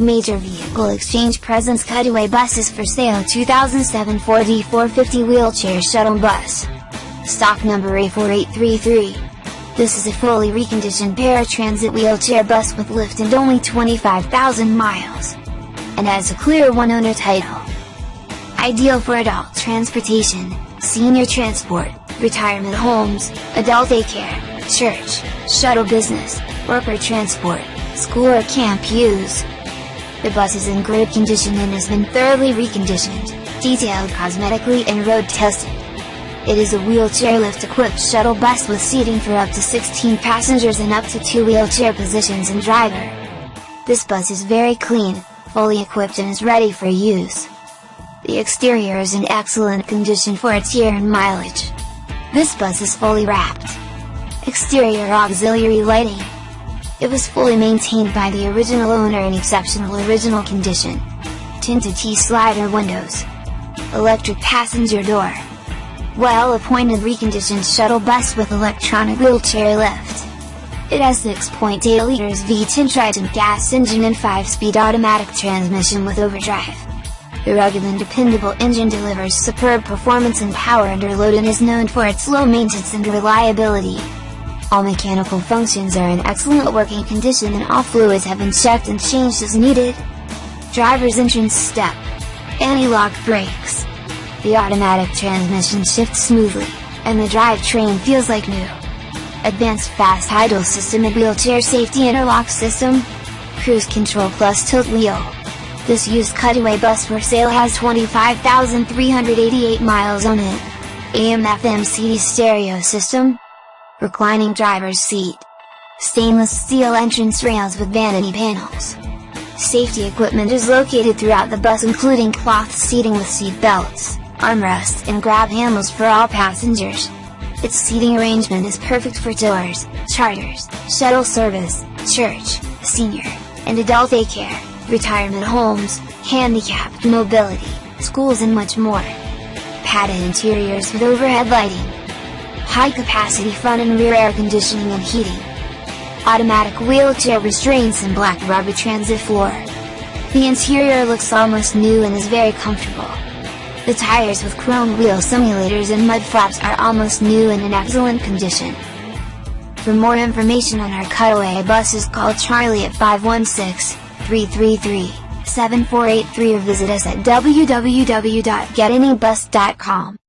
Major Vehicle Exchange presents cutaway buses for sale 2007 Ford E450 wheelchair shuttle bus. Stock number A4833. This is a fully reconditioned paratransit wheelchair bus with lift and only 25,000 miles. And has a clear one-owner title. Ideal for adult transportation, senior transport, retirement homes, adult daycare, church, shuttle business, worker transport, school or camp use. The bus is in great condition and has been thoroughly reconditioned, detailed cosmetically and road tested. It is a wheelchair lift equipped shuttle bus with seating for up to 16 passengers and up to 2 wheelchair positions and driver. This bus is very clean, fully equipped and is ready for use. The exterior is in excellent condition for its year and mileage. This bus is fully wrapped. Exterior auxiliary lighting, it was fully maintained by the original owner in exceptional original condition. Tinted T-slider windows. Electric passenger door. Well-appointed reconditioned shuttle bus with electronic wheelchair lift. It has 6.8 liters V10 Triton gas engine and 5-speed automatic transmission with overdrive. The rugged and dependable engine delivers superb performance and power under load and is known for its low maintenance and reliability. All mechanical functions are in excellent working condition and all fluids have been checked and changed as needed. Driver's entrance step. Anti-lock brakes. The automatic transmission shifts smoothly, and the drivetrain feels like new. Advanced fast idle system and wheelchair safety interlock system. Cruise control plus tilt wheel. This used cutaway bus for sale has 25,388 miles on it. AM FM CD stereo system, reclining driver's seat, stainless steel entrance rails with vanity panels. Safety equipment is located throughout the bus including cloth seating with seat belts, armrests and grab handles for all passengers. Its seating arrangement is perfect for tours, charters, shuttle service, church, senior, and adult daycare, retirement homes, handicapped mobility, schools and much more. Padded interiors with overhead lighting, high capacity front and rear air conditioning and heating, automatic wheelchair restraints and black rubber transit floor. The interior looks almost new and is very comfortable. The tires with chrome wheel simulators and mud flaps are almost new and in excellent condition. For more information on our cutaway buses call Charlie at 516-333-7483 or visit us at www.getanybus.com.